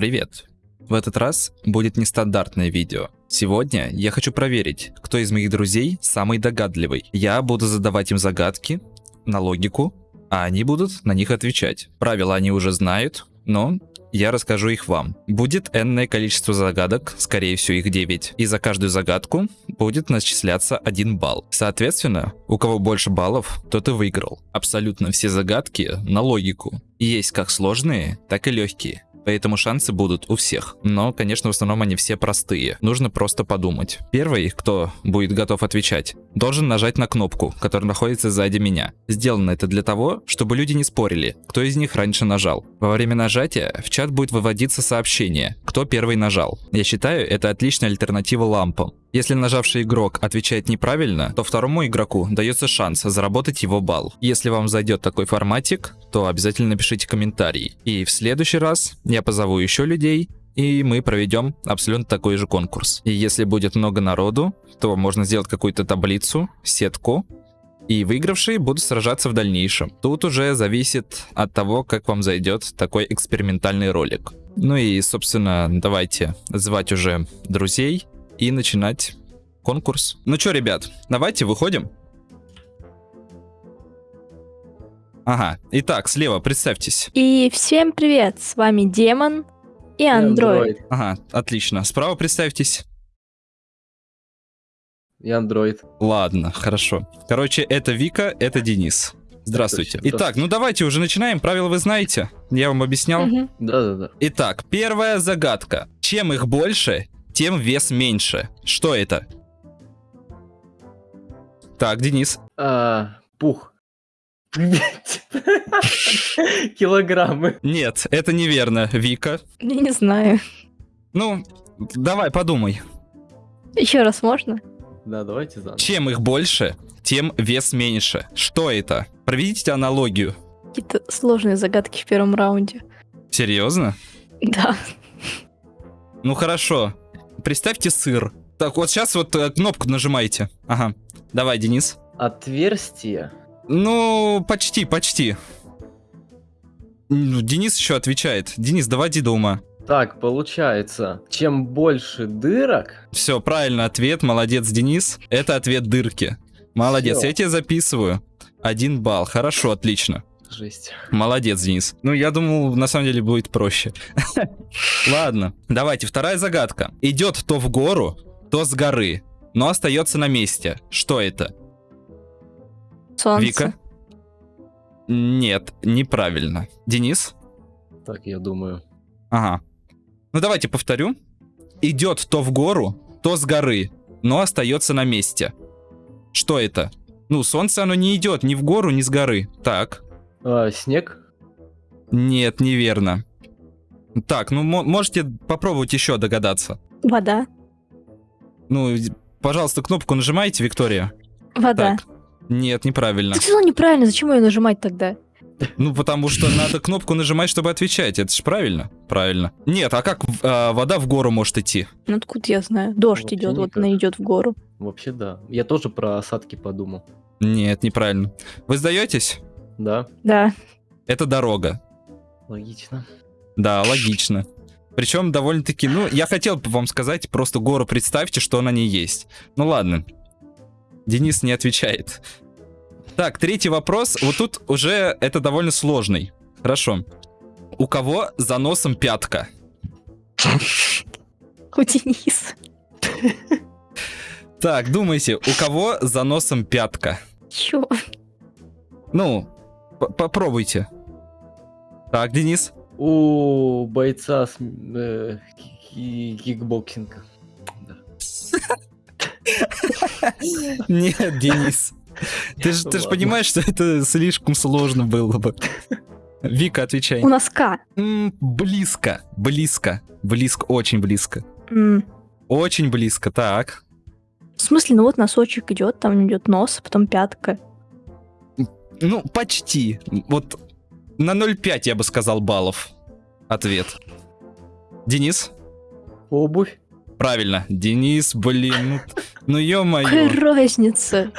Привет! В этот раз будет нестандартное видео. Сегодня я хочу проверить, кто из моих друзей самый догадливый. Я буду задавать им загадки на логику, а они будут на них отвечать. Правила они уже знают, но я расскажу их вам. Будет энное количество загадок, скорее всего их 9. И за каждую загадку будет начисляться 1 балл. Соответственно, у кого больше баллов, тот и выиграл. Абсолютно все загадки на логику. Есть как сложные, так и легкие. Поэтому шансы будут у всех. Но, конечно, в основном они все простые. Нужно просто подумать. Первый, кто будет готов отвечать, должен нажать на кнопку, которая находится сзади меня. Сделано это для того, чтобы люди не спорили, кто из них раньше нажал. Во время нажатия в чат будет выводиться сообщение, кто первый нажал. Я считаю, это отличная альтернатива лампам. Если нажавший игрок отвечает неправильно, то второму игроку дается шанс заработать его балл. Если вам зайдет такой форматик, то обязательно напишите комментарий. И в следующий раз я позову еще людей, и мы проведем абсолютно такой же конкурс. И если будет много народу, то можно сделать какую-то таблицу, сетку, и выигравшие будут сражаться в дальнейшем. Тут уже зависит от того, как вам зайдет такой экспериментальный ролик. Ну и, собственно, давайте звать уже друзей и начинать конкурс. Ну что, ребят, давайте выходим. Ага, итак, слева представьтесь. И всем привет, с вами Демон и Андроид. Ага, отлично. Справа представьтесь. Я андроид. Ладно, хорошо. Короче, это Вика, это Денис. Здравствуйте. Итак, ну давайте уже начинаем. Правила вы знаете. Я вам объяснял. Да-да-да. Итак, первая загадка. Чем их больше, тем вес меньше. Что это? Так, Денис. А, пух. Килограммы. Нет, это неверно. Вика. Я не знаю. Ну, давай, подумай. Еще раз можно? Да, давайте заново. Чем их больше, тем вес меньше. Что это? Проведите аналогию. Какие-то сложные загадки в первом раунде. Серьезно? Да. Ну хорошо. Представьте сыр. Так, вот сейчас вот э, кнопку нажимайте. Ага. Давай, Денис. Отверстие. Ну, почти, почти. Ну, Денис еще отвечает. Денис, доводи до ума. Так, получается, чем больше дырок, Все, правильно ответ. Молодец, Денис. Это ответ дырки. Молодец, Всё. я тебе записываю. Один балл. Хорошо, отлично. Жесть. Молодец, Денис. Ну, я думал, на самом деле будет проще. Ладно, давайте, вторая загадка. Идет то в гору, то с горы, но остается на месте. Что это? Солнце. Вика? Нет, неправильно. Денис? Так, я думаю. Ага. Ну, давайте повторю. Идет то в гору, то с горы, но остается на месте. Что это? Ну, солнце оно не идет ни в гору, ни с горы. Так. А, снег. Нет, неверно. Так, ну мо- можете попробовать еще догадаться. Вода. Ну, пожалуйста, кнопку нажимайте, Виктория. Вода. Так. Нет, неправильно. Ты сказал неправильно, зачем ее нажимать тогда? Ну, потому что надо кнопку нажимать, чтобы отвечать. Это же правильно? Правильно. Нет, а как а, вода в гору может идти? Ну откуда я знаю? Дождь Вообще идет, вот она идет в гору. Вообще да. Я тоже про осадки подумал. Нет, неправильно. Вы сдаетесь? Да, Да. Это дорога. логично. Да, логично. Причем довольно-таки, ну, я хотел бы вам сказать, просто гору представьте, что на ней есть. Ну ладно. Денис не отвечает. Так, третий вопрос. Вот тут уже это довольно сложный. Хорошо. У кого за носом пятка? У Дениса. Так, думайте, у кого за носом пятка? Чё? Ну, попробуйте. Так, Денис. У бойца с, э, ки- кикбоксинга. Нет, Денис. Ты же, ты же понимаешь, что это слишком сложно было бы. Вика, отвечай. У носка. М, близко, близко, близко, очень близко. Очень близко, так. В смысле, ну вот носочек идет, там идет нос, потом пятка. Ну, почти. Вот на 0,5 я бы сказал баллов. Ответ. Денис? Обувь. Правильно. Денис, блин, ну, ну ё-моё. Какая разница?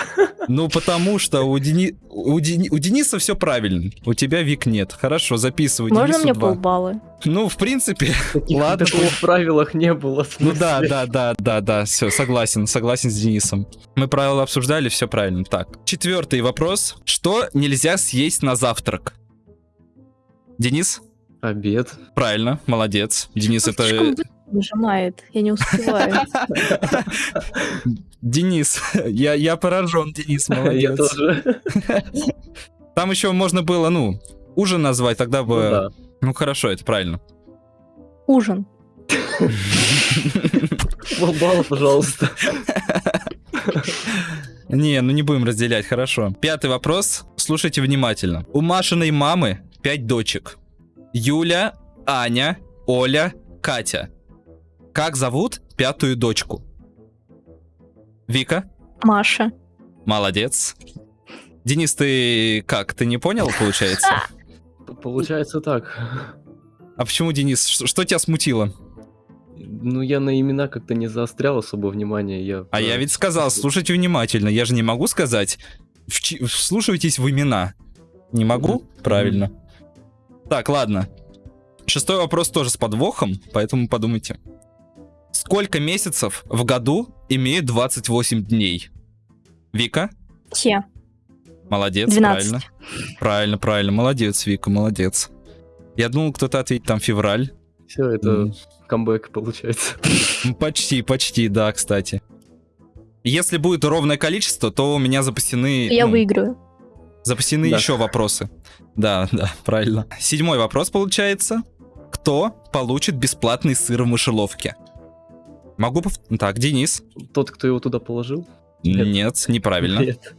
Ну, потому что у, Дени... у, Дени- у Дениса все правильно. У тебя, Вик, нет. Хорошо, записывай. Можно Денису мне два. полбалла? Ну, в принципе, Таких, Ладно. Такого в правилах не было. ну да, да, да, да, да, все, согласен, согласен с Денисом. Мы правила обсуждали, все правильно. Так, четвертый вопрос. Что нельзя съесть на завтрак? Денис? Обед. Правильно, молодец. Денис, это... нажимает, я не успеваю. Денис, я, я поражен, Денис, Я молодец. тоже. Там еще можно было, ну, ужин назвать, тогда Ну бы... да. Ну хорошо, это правильно. Ужин. Балл, пожалуйста. Не, ну не будем разделять, хорошо. Пятый вопрос. Слушайте внимательно. У Машиной мамы пять дочек. Юля, Аня, Оля, Катя. Как зовут пятую дочку? Вика? Маша. Молодец. Денис, ты как? Ты не понял, получается? Получается так. А почему, Денис? Что, что тебя смутило? Ну, я на имена как-то не заострял особо внимание. Я А я ведь сказал, слушайте внимательно. Я же не могу сказать, вчи- вслушивайтесь в имена. Не могу? Правильно. Так, ладно. Шестой вопрос тоже с подвохом, поэтому подумайте. Сколько месяцев в году имеют 28 дней? Вика? Все. Молодец, 12. правильно. Правильно, правильно. Молодец, Вика, молодец. Я думал, кто-то ответит там февраль. Все, это М. камбэк получается. Ну, Почти, почти, да, кстати. Если будет ровное количество, то у меня запасены... Я ну, выиграю. Запасены Да. еще вопросы. Да, да, правильно. Седьмой вопрос получается. Кто получит бесплатный сыр в мышеловке? Могу пов... Так, Денис. Тот, кто его туда положил? Нет, Нет. неправильно. Нет.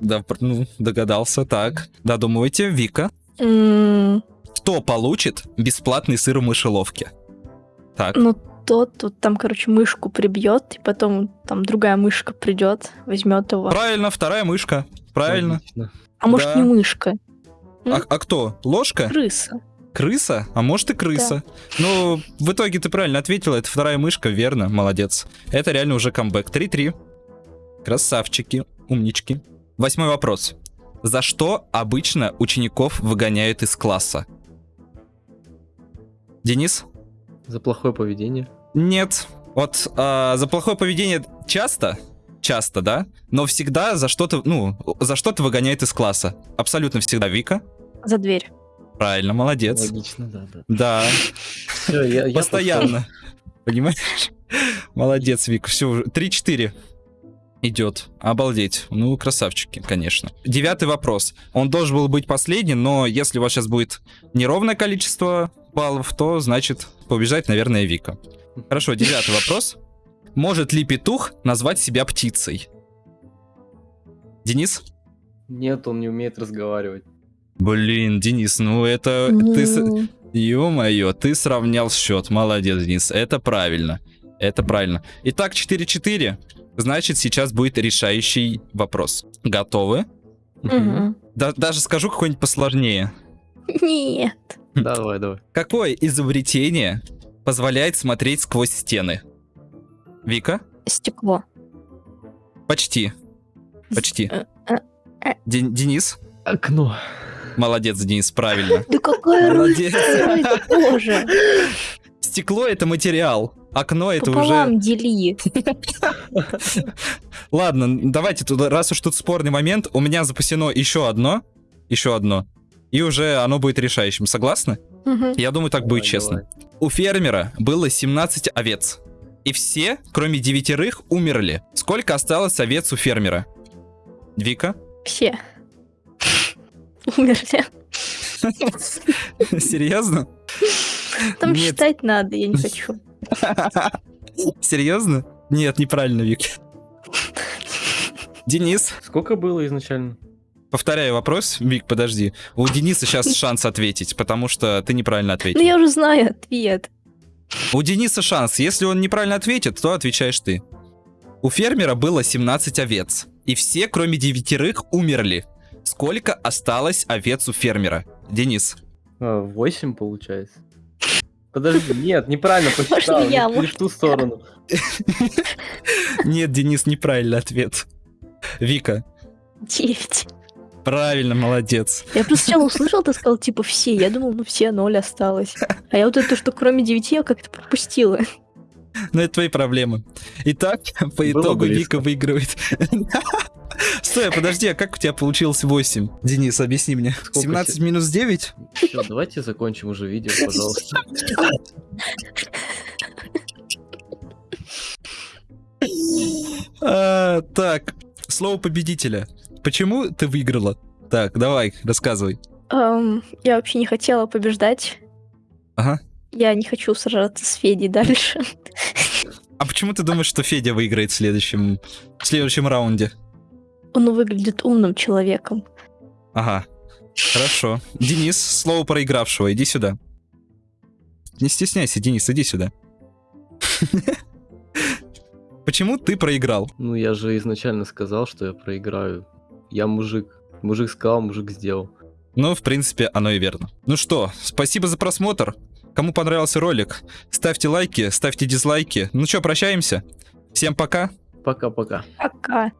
Да, ну, догадался. Так, додумывайте. Вика. М, Кто получит бесплатный сыр в мышеловке? Так, Ну, тот тут там, короче, мышку прибьет, и потом там другая мышка придет, возьмет его. правильно, вторая мышка. Правильно. Логично. А может, да. не мышка, А, а кто? Ложка? крыса. Крыса? А может и крыса. Ну, в итоге ты правильно ответила, это вторая мышка, верно, молодец. Это реально уже камбэк. 3-3. Красавчики, умнички. Восьмой вопрос. За что обычно учеников выгоняют из класса? Денис? За плохое поведение. Нет. Вот а, за плохое поведение часто, часто, да, но всегда за что-то, ну, за что-то выгоняют из класса. Абсолютно всегда. Вика? За дверь. Правильно, молодец. Логично, да, да. Да, Всё, я- я Постоянно. Понимаешь? Молодец, Вик. Все, уже 3-4 идет. Обалдеть. Ну, красавчики, конечно. Девятый вопрос. Он должен был быть последний, но если у вас сейчас будет неровное количество баллов, то, значит, побежать, наверное, Вика. Хорошо, девятый вопрос. Может ли петух назвать себя птицей? Денис? Нет, он не умеет разговаривать. Блин, Денис, ну это... Ты, Ну, Ё-моё, ты сравнял счет. Молодец, Денис. Это правильно. Это правильно. Итак, 4-4. Значит, сейчас будет решающий вопрос. Готовы? мгм. Да- даже скажу какой-нибудь посложнее. Нет. Давай, давай. Какое изобретение позволяет смотреть сквозь стены? Вика? Стекло. Почти. Почти. Э, э, э. Ден- Денис? Окно. Молодец, Денис, правильно. Да какая Молодец. разница тоже? Стекло — это материал. Окно — это уже... Пополам дели. Ладно, давайте, тут, раз уж тут спорный момент, у меня запасено еще одно, еще одно, и уже оно будет решающим. Согласны? Я думаю, так будет Давай, честно. У фермера было 17 овец, и все, кроме девятерых, умерли. Сколько осталось овец у фермера? Вика? Все. Умерли. Серьезно? Там Нет. считать надо, я не хочу. Серьезно? Нет, неправильно, Вик. Денис, Сколько было изначально? повторяю вопрос. Вик, подожди. У Дениса сейчас шанс ответить, потому что ты неправильно ответил. Ну я уже знаю ответ. У Дениса шанс. Если он неправильно ответит, то отвечаешь ты. У фермера было 17 овец. И все, кроме девятерых, умерли. Сколько осталось овец у фермера? Денис. А, Восемь получается. Подожди, нет, неправильно посчитал. я, может, в ту сторону. Нет, Денис, неправильный ответ. Вика. Девять. Правильно, молодец. Я просто сначала услышал, ты сказал, типа, все. Я думал, ну все, ноль осталось. А я вот это, что кроме девяти, я как-то пропустила. Но это твои проблемы. Итак, по Было итогу близко. Вика выигрывает. Стой, а подожди, а как у тебя получилось 8? Денис, объясни мне. Сколько 17 те- минус 9? Всё, давайте закончим уже видео, пожалуйста. А, так, слово победителя. Почему ты выиграла? Так, давай, рассказывай. Ам, я вообще не хотела побеждать. Ага. Я не хочу сражаться с Федей дальше. А почему ты думаешь, что Федя выиграет в следующем, в следующем раунде? Он выглядит умным человеком. Ага. Хорошо. Денис, слово проигравшего, иди сюда. Не стесняйся, Денис, иди сюда. Почему ты проиграл? Ну, я же изначально сказал, что я проиграю. Я мужик. Мужик сказал, мужик сделал. Ну, в принципе, оно и верно. Ну что, спасибо за просмотр. Кому понравился ролик, ставьте лайки, ставьте дизлайки. Ну что, прощаемся. Всем пока. Пока-пока. Пока.